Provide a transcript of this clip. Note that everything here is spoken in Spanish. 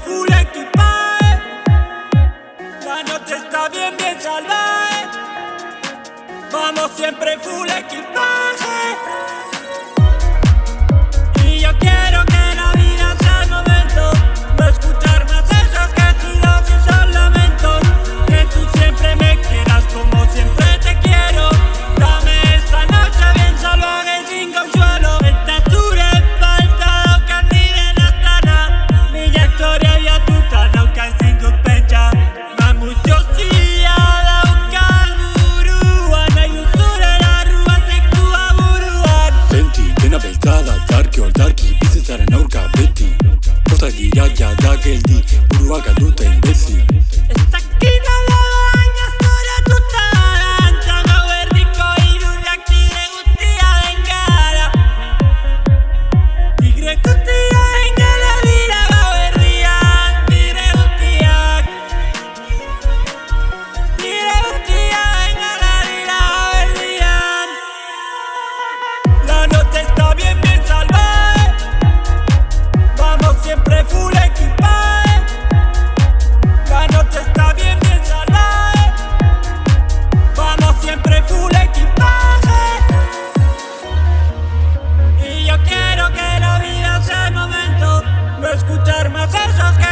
full equipaje. La noche está bien, bien salvaje. Vamos siempre full equipaje. escuchar más esos que